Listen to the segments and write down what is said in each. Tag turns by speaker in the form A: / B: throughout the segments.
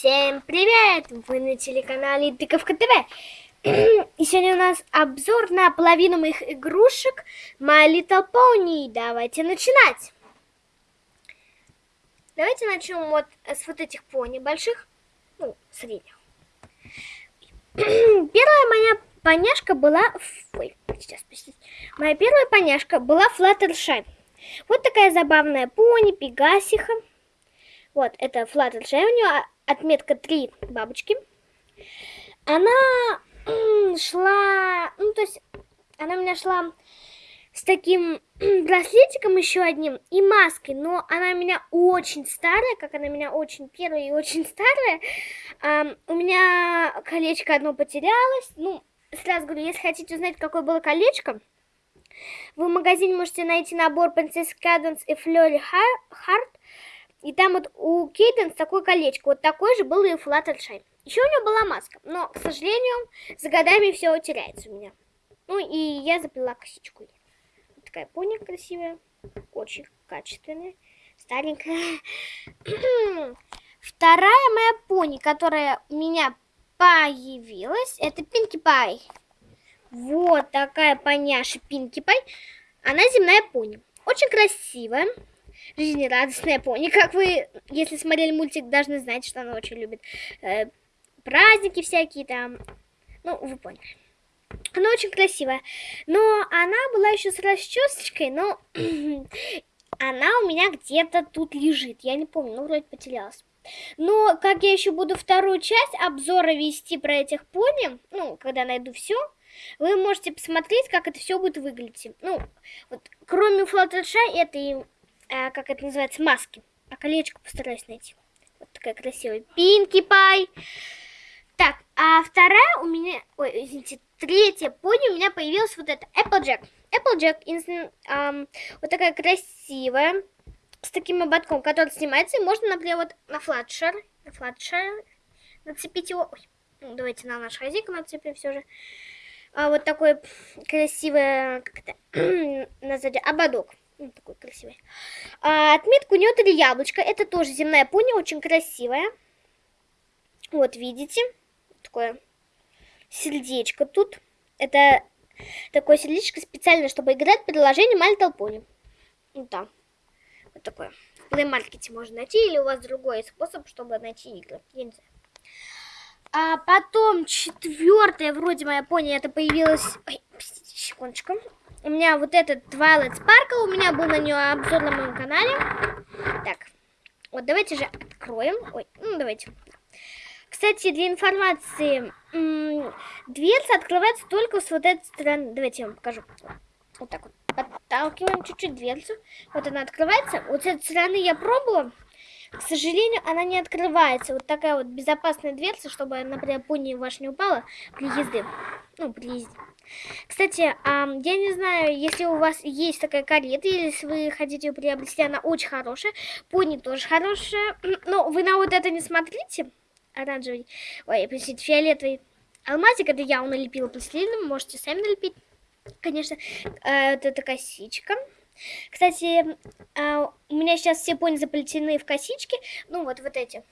A: Всем привет! Вы на телеканале Тыковка ТВ. И сегодня у нас обзор на половину моих игрушек My Little Pony. Давайте начинать. Давайте начнем вот с вот этих пони больших, ну, средних. Первая моя поняшка была... Ой, сейчас, простите. Моя первая поняшка была Флаттершай. Вот такая забавная пони, пегасиха. Вот, это Флаттершай. У нее отметка 3 бабочки. Она шла, ну, то есть, она у меня шла с таким браслетиком еще одним и маской, но она у меня очень старая, как она у меня очень первая и очень старая. Um, у меня колечко одно потерялось. Ну, сразу говорю, если хотите узнать, какое было колечко, вы в магазине можете найти набор Princess Cadence и Flurry Heart. И там вот у Кейденс такое колечко. Вот такое же было и у Fluttershy. Еще у нее была маска. Но, к сожалению, за годами все теряется у меня. Ну и я заплела косичку. Вот такая пони красивая. Очень качественная. Старенькая. Вторая моя пони, которая у меня появилась, это Пинки Пай. Вот такая поняша Пинки Пай. Она земная пони. Очень красивая жизнерадостная пони. Как вы, если смотрели мультик, должны знать, что она очень любит э, праздники всякие там. Ну, вы поняли. Она очень красивая. Но она была еще с расчесочкой, но она у меня где-то тут лежит. Я не помню, ну, вроде потерялась. Но как я еще буду вторую часть обзора вести про этих пони, ну, когда найду все, вы можете посмотреть, как это все будет выглядеть. Ну, вот, кроме Флаттершай, это и э, как это называется, маски. А колечко постараюсь найти. Вот такая красивая. Пинки Пай. Так, а вторая у меня, ой, извините, третья пони у меня появилась вот эта Applejack. Applejack, эм, вот такая красивая, с таким ободком, который снимается, и можно, например, вот на флатшер, на флатшер нацепить его, ой, ну, давайте на наш хозяйку нацепим все же. А, вот такой красивый, как это, назади, ободок. Ну, такой красивый. А, отметка у нее три яблочко. Это тоже земная пони, очень красивая. Вот, видите? Такое сердечко тут. Это такое сердечко специально, чтобы играть в приложении My Little. Вот там. Вот такое. В Play Market можно найти, или у вас другой способ, чтобы найти игры. Я не знаю. А потом четвертая, вроде моя пони, это появилась... Ой, секундочку. У меня вот этот Twilight Sparkle, у меня был на нее обзор на моем канале. Так, вот давайте же откроем. Ой, ну давайте. Кстати, для информации, дверца открывается только с вот этой стороны. Давайте я вам покажу. Вот так вот. Подталкиваем чуть-чуть дверцу. Вот она открывается. Вот с этой стороны я пробовала. К сожалению, она не открывается. Вот такая вот безопасная дверца, чтобы, например, пони ваш не упала при езде. Ну, при езде. Кстати, я не знаю, если у вас есть такая карета, или если вы хотите ее приобрести, она очень хорошая. Пони тоже хорошая. Но вы на вот это не смотрите. Оранжевый. Ой, простите, фиолетовый. Алмазик это я налепила пластилином. Можете сами налепить. Конечно, э, это косичка. Кстати, а, у меня сейчас все пони заплетены в косички. Ну, вот, вот эти.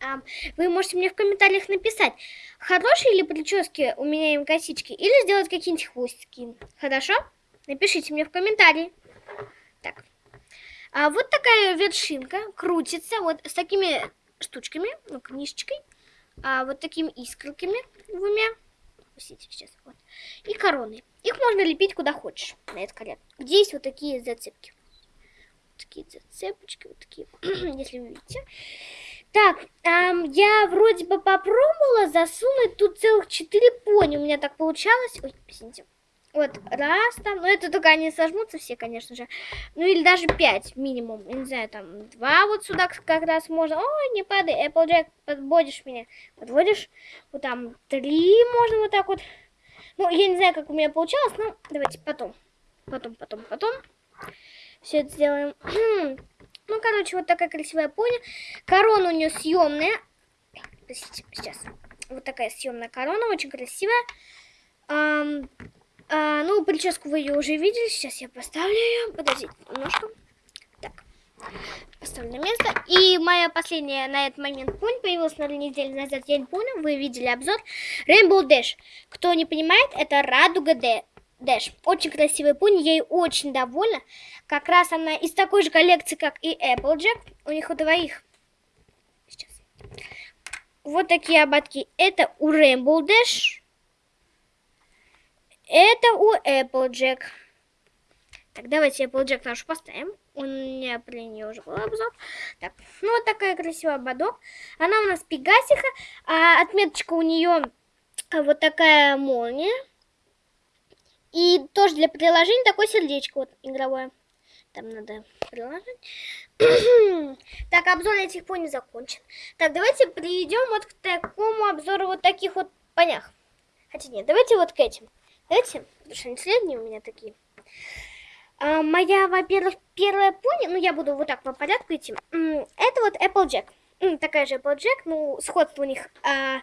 A: А, вы можете мне в комментариях написать, хорошие ли прически у меня им косички, или сделать какие-нибудь хвостики. Хорошо? Напишите мне в комментарии. Так. А вот такая вершинка крутится вот с такими штучками, ну, книжечкой, а, вот такими искорками двумя. Пустите сейчас. Вот. И короны. Их можно лепить куда хочешь на этот карет. Где есть вот такие зацепки. Вот такие зацепочки, вот такие, если вы видите. Так, эм, я вроде бы попробовала засунуть тут целых четыре пони. У меня так получалось. Ой, извините. Вот, раз там, ну это только они сожмутся все, конечно же. Ну или даже пять минимум, не знаю, там два вот сюда как раз можно. Ой, не падай, Applejack, подводишь меня. Подводишь, вот там три можно вот так вот. Ну, я не знаю, как у меня получалось, но давайте потом. Потом, потом, потом. Все это сделаем. ну, короче, вот такая красивая пони. Корона у нее съемная. Сейчас. Вот такая съемная корона, очень красивая. Прическу вы ее уже видели. Сейчас я поставлю ее. Подождите немножко. Так. Поставлю на место. И моя последняя на этот момент пони появилась на неделю назад. Я не вы видели обзор. Rainbow Dash. Кто не понимает, это Радуга Dash. Очень красивая пони, я ей очень довольна. Как раз она из такой же коллекции, как и Applejack. У них у двоих. Сейчас. Вот такие ободки. Это у Rainbow Dash. Это у Applejack. Так, давайте Applejack нашу поставим. У меня при ней уже был обзор. Так, ну вот такая красивая ободок. Она у нас пегасиха. А отметочка у нее вот такая молния. И тоже для приложения такое сердечко вот игровое. Там надо приложить. так, обзор этих пони закончен. Так, давайте перейдем вот к такому обзору вот таких вот понях. Хотя нет, давайте вот к этим. Давайте, потому что они средние у меня такие. А, моя, во-первых, первая пони, ну я буду вот так по порядку идти. Это вот Applejack. Такая же Applejack, ну сходство у них а,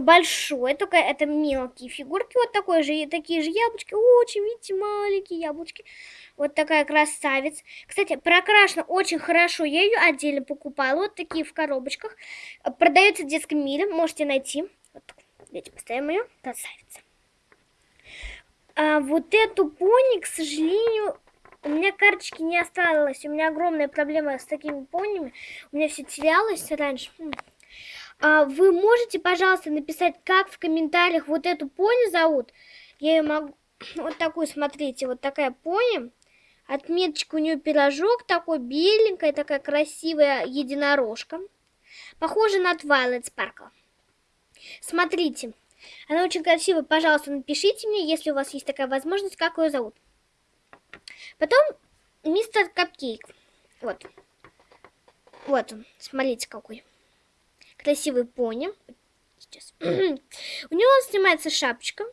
A: большое, только это мелкие фигурки, вот такой же, такие же яблочки, очень, видите, маленькие яблочки. Вот такая красавец. Кстати, прокрашена очень хорошо, я ее отдельно покупала, вот такие в коробочках. Продается в детском мире, можете найти. Вот, давайте поставим ее, красавица. А вот эту пони, к сожалению, у меня карточки не осталось. У меня огромная проблема с такими понями. У меня все терялось раньше. А вы можете, пожалуйста, написать, как в комментариях вот эту пони зовут? Я ее могу... Вот такую, смотрите, вот такая пони. Отметочка у нее пирожок такой, беленькая, такая красивая единорожка. Похожа на Twilight Sparkle. Смотрите, она очень красивая. Пожалуйста, напишите мне, если у вас есть такая возможность, как ее зовут. Потом мистер Капкейк. Вот. Вот он. Смотрите, какой. Красивый пони. Сейчас. У него снимается шапочка.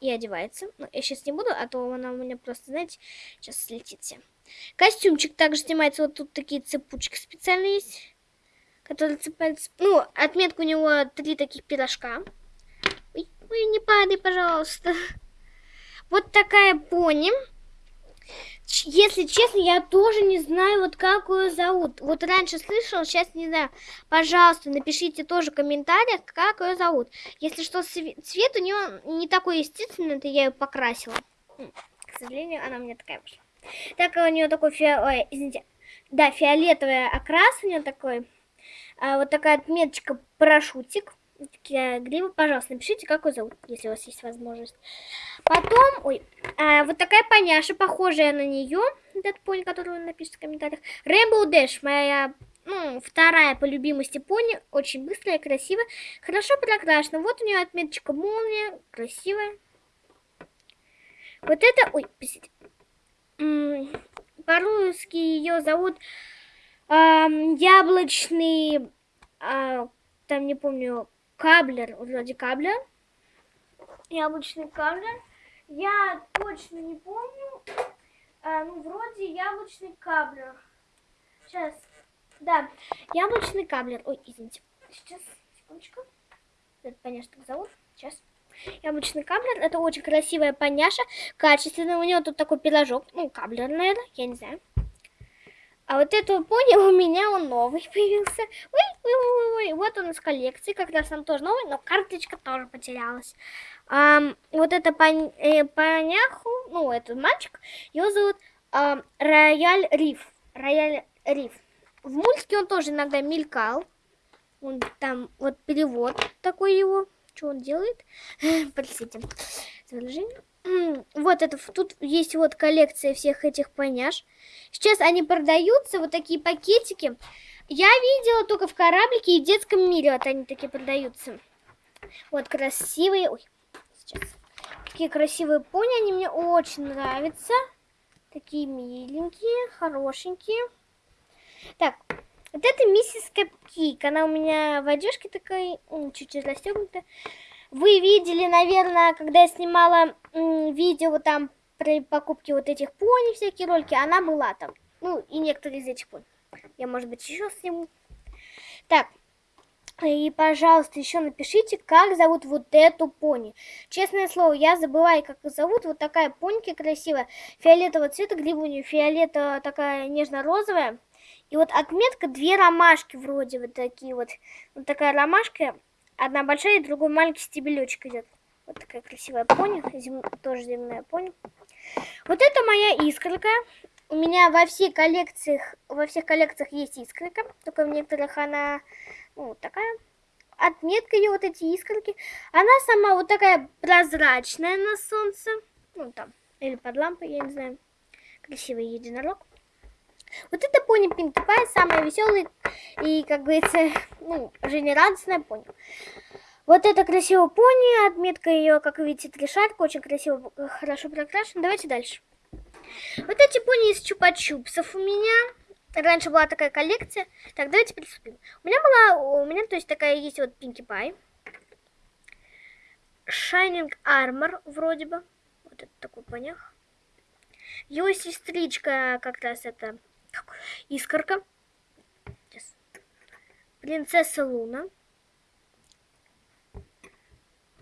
A: И одевается. Но я сейчас не буду, а то она у меня просто, знаете, сейчас слетит все. Костюмчик также снимается. Вот тут такие цепучки специальные есть. Которые цепляются. Ну, отметка у него три таких пирожка. Ой, ой, не падай, пожалуйста. Вот такая пони. Если честно, я тоже не знаю, вот как ее зовут. Вот раньше слышала, сейчас не знаю. Пожалуйста, напишите тоже в комментариях, как ее зовут. Если что, цвет у нее не такой естественный, это я ее покрасила. К сожалению, она у меня такая вышла. Так у нее такой фиолетовый, извините, да, фиолетовый окрас у нее такой. А, вот такая отметочка парашютик такие гривы, пожалуйста, напишите, как его зовут, если у вас есть возможность. Потом, ой, а, вот такая поняша, похожая на нее, этот пони, который вы напишите в комментариях. Rainbow Dash, моя, ну, вторая по любимости пони, очень быстрая, красивая, хорошо прокрашена. Вот у нее отметочка молния, красивая. Вот это, ой, простите, по-русски ее зовут э, яблочный, э, там не помню, каблер, вроде каблер. Яблочный каблер. Я точно не помню. А, ну, вроде яблочный каблер. Сейчас. Да, яблочный каблер. Ой, извините. Сейчас, секундочку. Это понятно, как зовут. Сейчас. Яблочный каблер. Это очень красивая поняша. Качественная. У него тут такой пирожок. Ну, каблер, наверное. Я не знаю. А вот эту понял, у меня он новый появился. Ой, ой, ой, ой, вот он из коллекции, как раз он тоже новый, но карточка тоже потерялась. А, вот это пон, э, поняху, ну, этот мальчик, его зовут а, Рояль Риф. Рояль Риф. В мультике он тоже иногда мелькал. Он там, вот перевод такой его. Что он делает? Простите. Изображение. Вот это, тут есть вот коллекция всех этих поняш. Сейчас они продаются, вот такие пакетики. Я видела только в кораблике и в детском мире вот они такие продаются. Вот красивые. Ой, сейчас. Такие красивые пони, они мне очень нравятся. Такие миленькие, хорошенькие. Так, вот это миссис Капкик. Она у меня в одежке такой, чуть-чуть расстегнутая. Вы видели, наверное, когда я снимала видео там при покупке вот этих пони, всякие ролики, она была там. Ну, и некоторые из этих пони. Я, может быть, еще сниму. Так, И, пожалуйста, еще напишите, как зовут вот эту пони. Честное слово, я забываю, как ее зовут. Вот такая поньки красивая, фиолетового цвета, грива у нее фиолетовая, такая нежно-розовая. И вот отметка две ромашки вроде вот такие вот. Вот такая ромашка, одна большая, и другой маленький стебелечек идет. Вот такая красивая пони, зем... тоже земная пони. Вот это моя искорка. У меня во всех коллекциях, во всех коллекциях есть искорка, только в некоторых она, ну, такая. Отметка ее, вот эти искорки. Она сама вот такая прозрачная на солнце. Ну, там, или под лампой, я не знаю. Красивый единорог. Вот это пони Пинки Пай, самая веселая и, как говорится, ну, жизнерадостная пони. Вот это красивая пони, отметка ее, как видите, три шарка, очень красиво, хорошо прокрашена. Давайте дальше. Вот эти пони из чупа-чупсов у меня. Раньше была такая коллекция. Так, давайте приступим. У меня была, у меня, то есть, такая есть вот Пинки Пай. Shining Armor, вроде бы. Вот это такой понях. Его сестричка как раз это искорка. Принцесса Луна.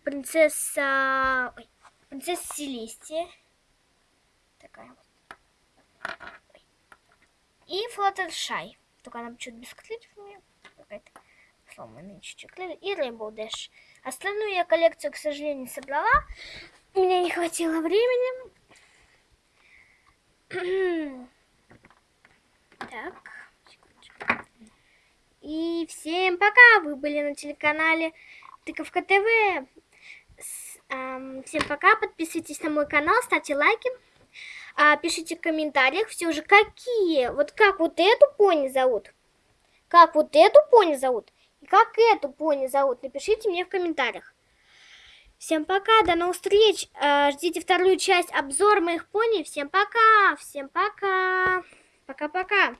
A: Принцесса... Ой, принцесса Селестия такая вот. И Fluttershy. Только она чуть без крыльев у меня. Какая-то сломанная чуть-чуть И Rainbow Dash. Остальную я коллекцию, к сожалению, собрала. У меня не хватило времени. так. И всем пока! Вы были на телеканале Тыковка ТВ. Всем пока, подписывайтесь на мой канал, ставьте лайки. А, пишите в комментариях все же, какие, вот как вот эту пони зовут, как вот эту пони зовут, и как эту пони зовут, напишите мне в комментариях. Всем пока, до новых встреч, а, ждите вторую часть обзора моих пони, всем пока, всем пока, пока-пока.